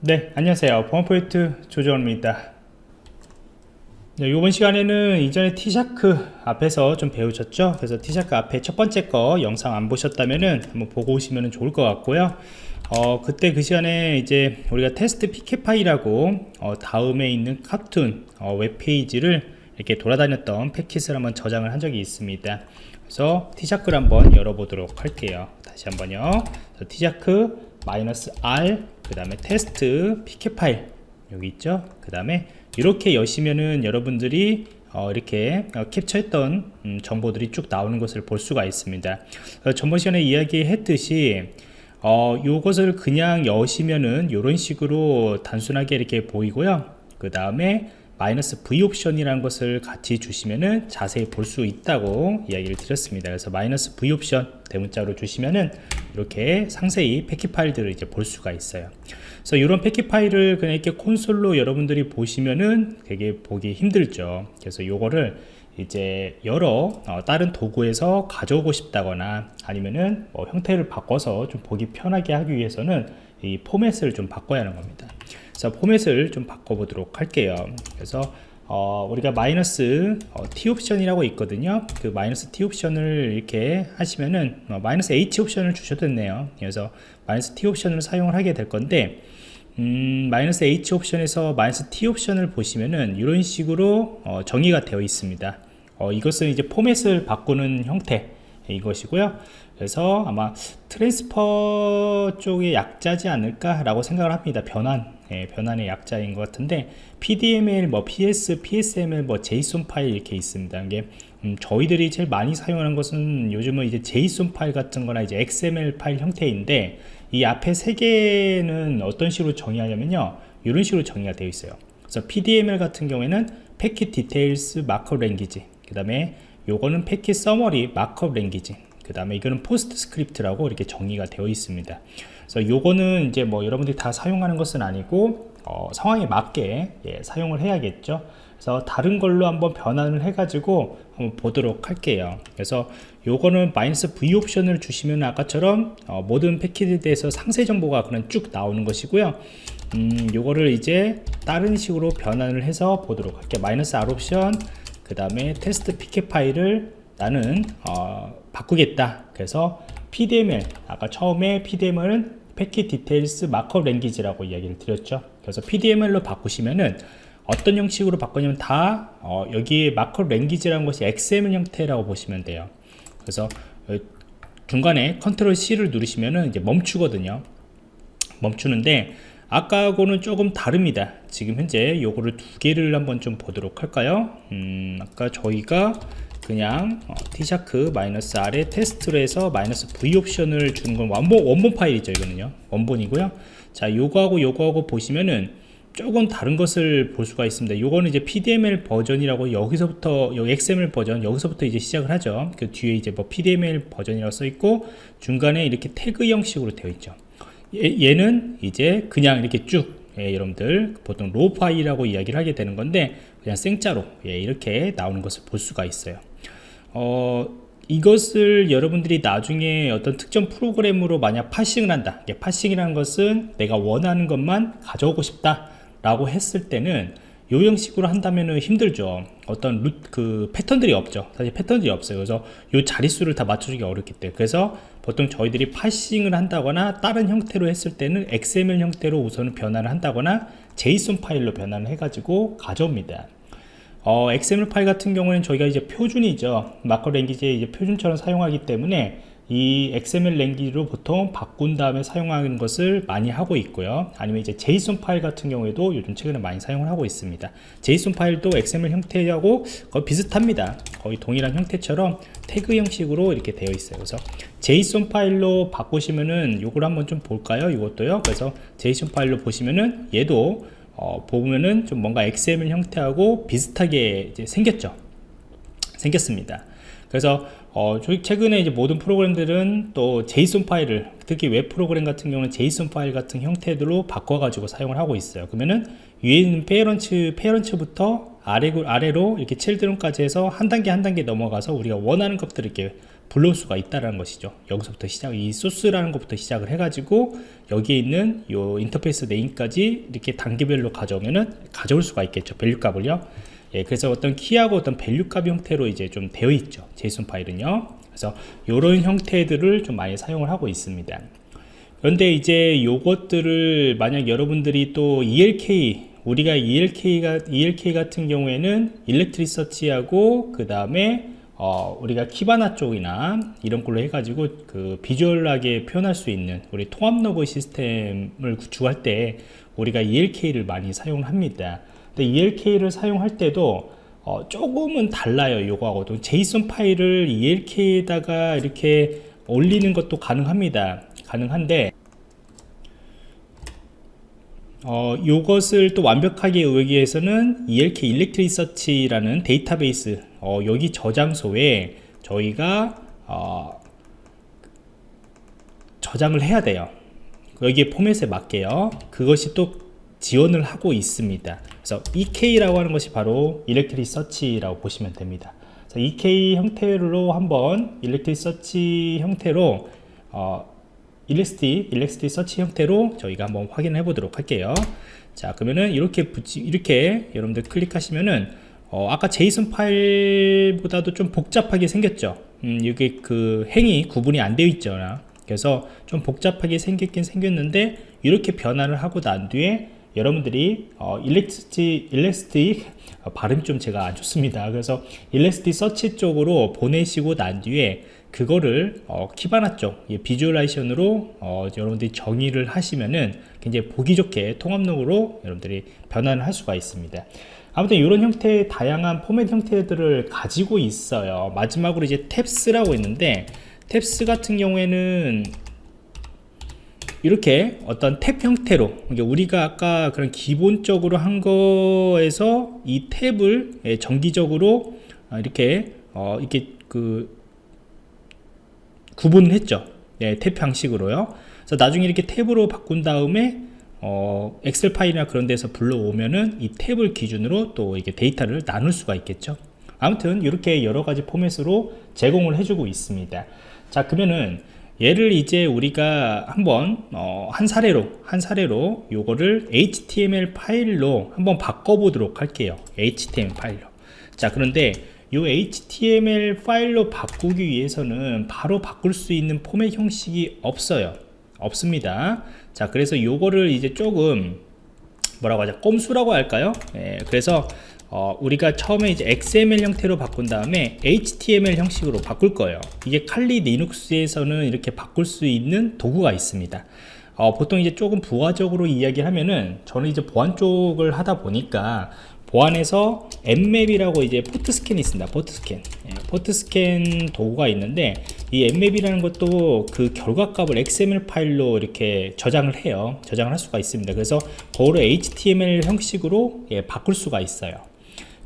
네 안녕하세요. 보안포인트 조정원입니다. 네, 이번 시간에는 이전에 TShark 앞에서 좀 배우셨죠? 그래서 TShark 앞에 첫 번째 거 영상 안 보셨다면은 한번 보고 오시면 좋을 것 같고요. 어, 그때 그 시간에 이제 우리가 테스트 pcap 파일하고 어, 다음에 있는 카툰 어, 웹페이지를 이렇게 돌아다녔던 패킷을 한번 저장을 한 적이 있습니다. 그래서 TShark를 한번 열어보도록 할게요. 다시 한번요. 티샤크 마이너스 R 그 다음에 테스트 피켓 파일 여기 있죠? 그 다음에 이렇게 여시면은 여러분들이 어, 이렇게 어, 캡처했던 음, 정보들이 쭉 나오는 것을 볼 수가 있습니다. 어, 전번 시간에 이야기했듯이 어, 요것을 그냥 여시면은 이런 식으로 단순하게 이렇게 보이고요. 그 다음에 마이너스 V 옵션이라는 것을 같이 주시면은 자세히 볼 수 있다고 이야기를 드렸습니다. 그래서 마이너스 V 옵션 대문자로 주시면은 이렇게 상세히 패킷 파일들을 이제 볼 수가 있어요. 그래서 이런 패킷 파일을 그냥 이렇게 콘솔로 여러분들이 보시면은 되게 보기 힘들죠. 그래서 요거를 이제 여러 어, 다른 도구에서 가져오고 싶다거나 아니면은 뭐 형태를 바꿔서 좀 보기 편하게 하기 위해서는 이 포맷을 좀 바꿔야 하는 겁니다. 그래서 포맷을 좀 바꿔보도록 할게요. 그래서 어, 우리가 마이너스 어, T 옵션이라고 있거든요. 그 마이너스 T 옵션을 이렇게 하시면은 어, 마이너스 H 옵션을 주셔도 됐네요. 그래서 마이너스 T 옵션을 사용을 하게 될 건데 음, 마이너스 H 옵션에서 마이너스 T 옵션을 보시면은 이런 식으로 어, 정의가 되어 있습니다. 어, 이것은 이제 포맷을 바꾸는 형태 이것이고요. 그래서 아마 transfer 쪽의 약자지 않을까 라고 생각을 합니다. 변환 예, 변환의 약자인 것 같은데 PDML, 뭐 PS, PSML, 뭐 JSON 파일 이렇게 있습니다. 이게 음, 저희들이 제일 많이 사용하는 것은 요즘은 이제 JSON 파일 같은 거나 이제 XML 파일 형태인데 이 앞에 세 개는 어떤 식으로 정의하냐면요. 이런 식으로 정의가 되어 있어요. 그래서 PDML 같은 경우에는 Packet Details Markup Language 그 다음에 요거는 Packet Summary Markup Language 그 다음에 이거는 PostScript라고 이렇게 정의가 되어 있습니다. 그래서 요거는 이제 뭐 여러분들이 다 사용하는 것은 아니고 어, 상황에 맞게 예, 사용을 해야겠죠. 그래서 다른 걸로 한번 변환을 해 가지고 한번 보도록 할게요. 그래서 요거는 마이너스 V 옵션을 주시면 아까처럼 어, 모든 패킷에 대해서 상세 정보가 그냥 쭉 나오는 것이고요. 음, 요거를 이제 다른 식으로 변환을 해서 보도록 할게요. 마이너스 R 옵션 그 다음에 테스트 pcap 파일을 나는 어, 바꾸겠다. 그래서 PDML 아까 처음에 PDML은 Packet Details Markup Language라고 이야기를 드렸죠. 그래서 PDML로 바꾸시면은 어떤 형식으로 바꾸냐면 다 어, 여기에 Markup Language라는 것이 XML 형태라고 보시면 돼요. 그래서 중간에 Control C를 누르시면은 이제 멈추거든요. 멈추는데 아까하고는 조금 다릅니다. 지금 현재 요거를 두 개를 한번 좀 보도록 할까요? 음, 아까 저희가 그냥 어, TShark 마이너스 R에 테스트로 해서 마이너스 V 옵션을 주는 건 원본, 원본 파일이죠 이거는요. 원본이고요. 자 요거하고 요거하고 보시면은 조금 다른 것을 볼 수가 있습니다. 요거는 이제 PDML 버전이라고 여기서부터 여기 XML 버전 여기서부터 이제 시작을 하죠. 그 뒤에 이제 뭐 PDML 버전이라고 써 있고 중간에 이렇게 태그 형식으로 되어 있죠. 얘, 는 이제 그냥 이렇게 쭉 예, 여러분들 보통 raw 파일이라고 이야기를 하게 되는 건데 그냥 생짜로 예, 이렇게 나오는 것을 볼 수가 있어요 어, 이것을 여러분들이 나중에 어떤 특정 프로그램으로 만약 parsing을 한다. parsing이라는 것은 내가 원하는 것만 가져오고 싶다 라고 했을 때는 요 형식으로 한다면 힘들죠. 어떤 루, 그 패턴들이 없죠. 사실 패턴들이 없어요. 그래서 요 자릿수를 다 맞춰주기 어렵기 때문에. 그래서 보통 저희들이 파싱을 한다거나 다른 형태로 했을 때는 XML 형태로 우선은 변환을 한다거나 JSON 파일로 변환을 해가지고 가져옵니다 어, XML 파일 같은 경우는 저희가 이제 표준이죠. 마커 랭귀지의 이제 표준처럼 사용하기 때문에 이 XML 랭귀지로 보통 바꾼 다음에 사용하는 것을 많이 하고 있고요. 아니면 이제 JSON 파일 같은 경우에도 요즘 최근에 많이 사용을 하고 있습니다. JSON 파일도 XML 형태하고 거의 비슷합니다. 거의 동일한 형태처럼 태그 형식으로 이렇게 되어 있어요. 그래서 JSON 파일로 바꾸시면은 요걸 한번 좀 볼까요? 이것도요. 그래서 JSON 파일로 보시면은 얘도 어, 보면은 좀 뭔가 XML 형태하고 비슷하게 생겼죠. 생겼습니다. 그래서 어, 최근에 이제 모든 프로그램들은 또 JSON 파일을 특히 웹 프로그램 같은 경우는 JSON 파일 같은 형태들로 바꿔 가지고 사용을 하고 있어요. 그러면은 위에 있는 parents parents부터 아래, 아래로 이렇게 children까지 해서 한 단계 한 단계 넘어가서 우리가 원하는 것들을 이렇게 불러올 수가 있다는 것이죠. 여기서부터 시작 이 source라는 것부터 시작을 해가지고 여기에 있는 요 interface name까지 이렇게 단계별로 가져오면은 가져올 수가 있겠죠. value 값을요. 예, 그래서 어떤 key하고 어떤 value 값 형태로 이제 좀 되어 있죠. JSON 파일은요. 그래서 이런 형태들을 좀 많이 사용을 하고 있습니다. 그런데 이제 요것들을 만약 여러분들이 또 ELK 우리가 ELK가 ELK 같은 경우에는 Elasticsearch하고 그 다음에 어, 우리가 Kibana 쪽이나 이런 걸로 해가지고 그 비주얼하게 표현할 수 있는 우리 통합 로그 시스템을 구축할 때 우리가 ELK를 많이 사용을 합니다. 근데 ELK를 사용할 때도 어, 조금은 달라요. 요거하고도 JSON 파일을 ELK에다가 이렇게 올리는 것도 가능합니다. 가능한데 어, 요것을 또 완벽하게 이용하기 위해서는 ELK Elasticsearch라는 데이터베이스 어, 여기 저장소에 저희가 어, 저장을 해야 돼요. 여기에 포맷에 맞게요. 그것이 또 지원을 하고 있습니다. 그래서 EK라고 하는 것이 바로 Elasticsearch라고 보시면 됩니다. EK 형태로 한번 Elastic Search 형태로 어, Elasti, Elastic Search 형태로 저희가 한번 확인해 보도록 할게요. 자, 그러면은 이렇게 붙이, 이렇게 여러분들 클릭하시면은, 어, 아까 JSON 파일보다도 좀 복잡하게 생겼죠. 음, 이게 그 행이 구분이 안 되어 있죠. 그래서 좀 복잡하게 생겼긴 생겼는데, 이렇게 변화를 하고 난 뒤에 여러분들이 어, Elasti, Elastic 어, 발음이 좀 제가 안 좋습니다. 그래서 Elastic Search 쪽으로 보내시고 난 뒤에 그거를 어, Kibana 쪽 예, visualization으로 어, 여러분들이 정의를 하시면은 굉장히 보기 좋게 통합 로그로 여러분들이 변환을 할 수가 있습니다. 아무튼 이런 형태의 다양한 포맷 형태들을 가지고 있어요. 마지막으로 이제 tabs라고 있는데 tabs 같은 경우에는 이렇게 어떤 탭 형태로 우리가 아까 그런 기본적으로 한 거에서 이 탭을 예, 정기적으로 어, 이렇게 어, 이렇게 그 구분을 했죠. 네, 탭 형식으로요. 그래서 나중에 이렇게 탭으로 바꾼 다음에 어, 엑셀 파일이나 그런 데서 불러오면은 이 탭을 기준으로 또 이게 데이터를 나눌 수가 있겠죠. 아무튼 이렇게 여러 가지 포맷으로 제공을 해주고 있습니다. 자 그러면은 얘를 이제 우리가 한번 어, 한 사례로 한 사례로 요거를 HTML 파일로 한번 바꿔보도록 할게요. HTML 파일로. 자 그런데 이 HTML 파일로 바꾸기 위해서는 바로 바꿀 수 있는 포맷 형식이 없어요. 없습니다. 자 그래서 요거를 이제 조금 뭐라고 하죠? 꼼수라고 할까요? 예, 그래서 어, 우리가 처음에 이제 XML 형태로 바꾼 다음에 HTML 형식으로 바꿀 거예요. 이게 칼리 리눅스에서는 이렇게 바꿀 수 있는 도구가 있습니다. 어, 보통 이제 조금 부가적으로 이야기하면은 저는 이제 보안 쪽을 하다 보니까 보안에서 Nmap이라고 이제 포트 스캔이 있습니다. 포트 스캔. 예, 포트 스캔 도구가 있는데 이 Nmap이라는 것도 그 결과값을 XML 파일로 이렇게 저장을 해요. 저장을 할 수가 있습니다. 그래서 그거를 HTML 형식으로 예, 바꿀 수가 있어요.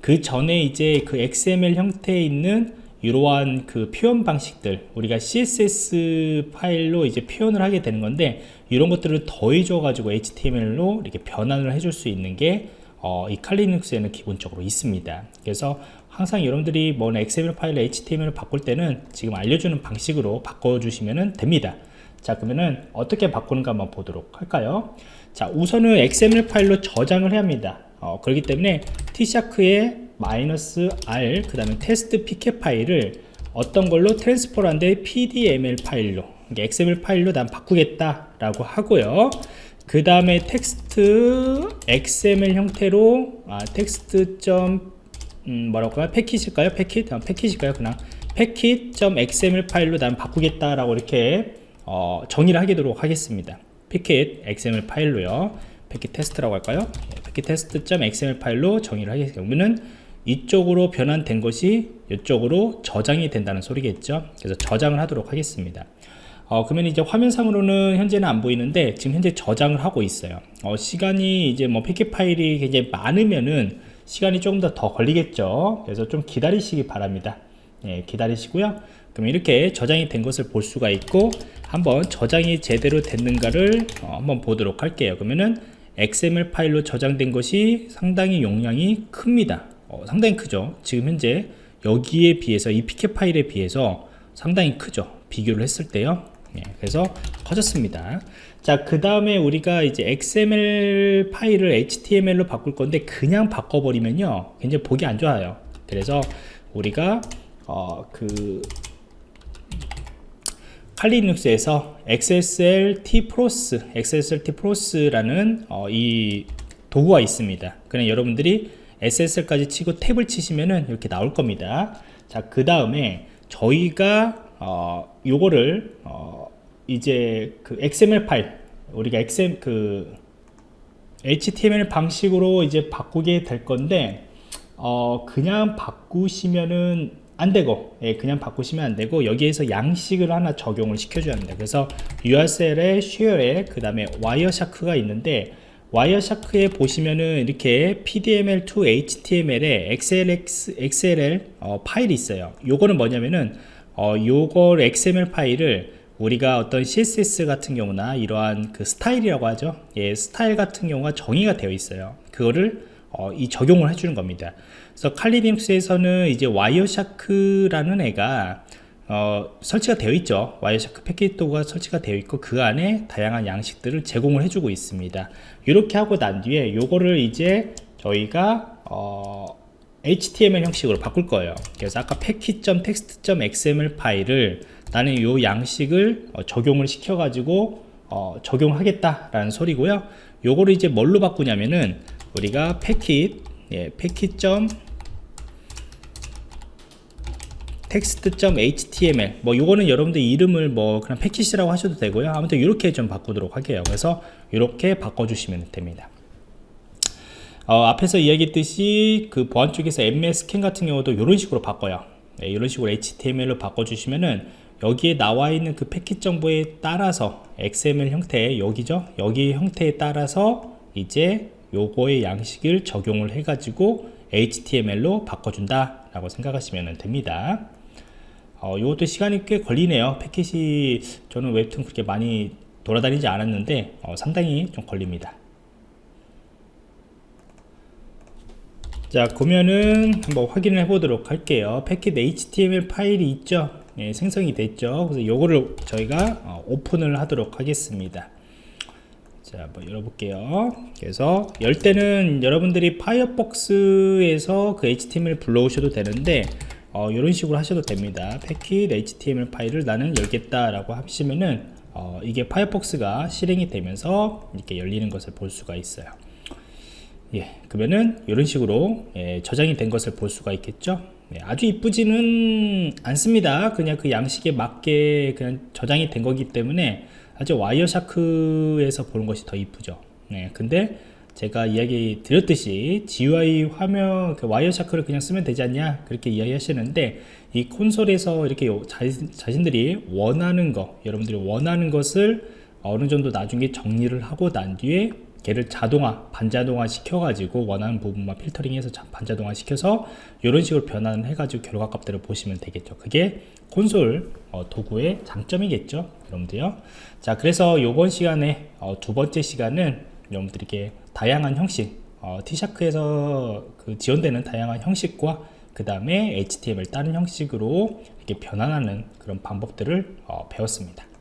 그 전에 이제 그 XML 형태에 있는 이러한 그 표현 방식들 우리가 CSS 파일로 이제 표현을 하게 되는 건데 이런 것들을 더해줘 가지고 HTML로 이렇게 변환을 해줄 수 있는 게 어, 이 칼리눅스에는 기본적으로 있습니다. 그래서 항상 여러분들이 뭐 XML 파일 HTML을 바꿀 때는 지금 알려주는 방식으로 바꿔주시면 됩니다. 자 그러면은 어떻게 바꾸는가 한번 보도록 할까요? 자 우선은 XML 파일로 저장을 해야 합니다. 어, 그렇기 때문에 T샤크에 마이너스 R 그 다음에 테스트 PK 파일을 어떤 걸로 트랜스포를 한데 PDML 파일로 XML 파일로 난 바꾸겠다 라고 하고요 그 다음에 텍스트 XML 형태로 아, 텍스트 점 음, 뭐라고 할까요? 패킷일까요? 패킷? 아, 패킷일까요? 그냥 패킷.xml 파일로 난 바꾸겠다라고 이렇게 어, 정의를 하도록 하겠습니다. 패킷 XML 파일로요. 패킷 테스트라고 할까요? 패킷 테스트.xml 파일로 정의를 하겠습니다. 그러면은 이쪽으로 변환된 것이 이쪽으로 저장이 된다는 소리겠죠. 그래서 저장을 하도록 하겠습니다. 어, 그러면 이제 화면상으로는 현재는 안 보이는데 지금 현재 저장을 하고 있어요. 어, 시간이 이제 뭐 패킷 파일이 굉장히 많으면은 시간이 조금 더 더 걸리겠죠. 그래서 좀 기다리시기 바랍니다. 예, 기다리시고요. 그럼 이렇게 저장이 된 것을 볼 수가 있고 한번 저장이 제대로 됐는가를 어, 한번 보도록 할게요. 그러면은 XML 파일로 저장된 것이 상당히 용량이 큽니다. 어, 상당히 크죠. 지금 현재 여기에 비해서 이 PK 파일에 비해서 상당히 크죠. 비교를 했을 때요 예, 그래서 커졌습니다 자 그 다음에 우리가 이제 XML 파일을 HTML로 바꿀 건데 그냥 바꿔버리면요 굉장히 보기 안 좋아요 그래서 우리가 어, 그 칼리눅스에서 XSL T 프로스, XSL T 프로스라는 어, 이 도구가 있습니다. 그냥 여러분들이 SSL까지 치고 탭을 치시면은 이렇게 나올 겁니다. 자, 그 다음에 저희가 어, 요거를 어, 이제 그 XML 파일 우리가 XM 그 HTML 방식으로 이제 바꾸게 될 건데 어, 그냥 바꾸시면은 안 되고 예, 그냥 바꾸시면 안 되고 여기에서 양식을 하나 적용을 시켜줘야 합니다. 그래서 USR에 share에 그 다음에 와이어샤크가 있는데 와이어샤크에 보시면은 이렇게 PDML to HTML에 XSL, XSL 어, 파일이 있어요. 요거는 뭐냐면은 어, 요걸 XML 파일을 우리가 어떤 CSS 같은 경우나 이러한 그 스타일이라고 하죠. 예, 스타일 같은 경우가 정의가 되어 있어요. 그거를 어, 이 적용을 해주는 겁니다. 그래서 칼리눅스에서는 이제 Wireshark라는 애가 어, 설치가 되어 있죠. Wireshark 패킷 도구가 설치가 되어 있고 그 안에 다양한 양식들을 제공을 해주고 있습니다. 이렇게 하고 난 뒤에 요거를 이제 저희가 어, HTML 형식으로 바꿀 거예요. 그래서 아까 패킷.text.xml 파일을 나는 요 양식을 어, 적용을 시켜 가지고 어, 적용하겠다라는 소리고요. 요거를 이제 뭘로 바꾸냐면은 우리가 패킷 예, 패킷. text.html 뭐 요거는 여러분들 이름을 뭐 그냥 패킷이라고 하셔도 되고요. 아무튼 이렇게 좀 바꾸도록 할게요. 그래서 이렇게 바꿔주시면 됩니다 어, 앞에서 이야기했듯이 그 보안 쪽에서 MS 스캔 같은 경우도 이런 식으로 바꿔요. 네, 이런 식으로 HTML로 바꿔주시면은 여기에 나와 있는 그 패킷 정보에 따라서 XML 형태 여기죠? 여기 형태에 따라서 이제 요거의 양식을 적용을 해 가지고 HTML로 바꿔준다 라고 생각하시면 됩니다. 어, 이것도 시간이 꽤 걸리네요. 패킷이 저는 웹툰 그렇게 많이 돌아다니지 않았는데 어, 상당히 좀 걸립니다 자 그러면은 한번 확인을 해 보도록 할게요. 패킷 HTML 파일이 있죠? 예, 생성이 됐죠? 그래서 요거를 저희가 어, 오픈을 하도록 하겠습니다. 자 한번 열어볼게요. 그래서 열 때는 여러분들이 파이어폭스에서 그 HTML 불러오셔도 되는데 어, 이런 식으로 하셔도 됩니다. 패킷 HTML 파일을 나는 열겠다 라고 하시면은 어, 이게 Firefox가 실행이 되면서 이렇게 열리는 것을 볼 수가 있어요 예, 그러면은 이런 식으로 예, 저장이 된 것을 볼 수가 있겠죠? 예, 아주 이쁘지는 않습니다. 그냥 그 양식에 맞게 그냥 저장이 된 거기 때문에 아주 Wireshark에서 보는 것이 더 이쁘죠. 네, 근데 제가 이야기 드렸듯이 GUI 화면 그 Wireshark를 그냥 쓰면 되지 않냐? 그렇게 이야기 하시는데 이 콘솔에서 이렇게 자신, 들이 원하는 거 여러분들이 원하는 것을 어느 정도 나중에 정리를 하고 난 뒤에 걔를 자동화 반자동화 시켜 가지고 원하는 부분만 필터링해서 반자동화 시켜서 이런 식으로 변환을 해 가지고 결과 값들을 보시면 되겠죠. 그게 콘솔 어, 도구의 장점이겠죠 여러분들요. 자 그래서 이번 시간에 어, 두 번째 시간은 여러분들에게 다양한 형식 어, T샤크에서 그 지원되는 다양한 형식과 그 다음에 HTML 다른 형식으로 이렇게 변환하는 그런 방법들을 어, 배웠습니다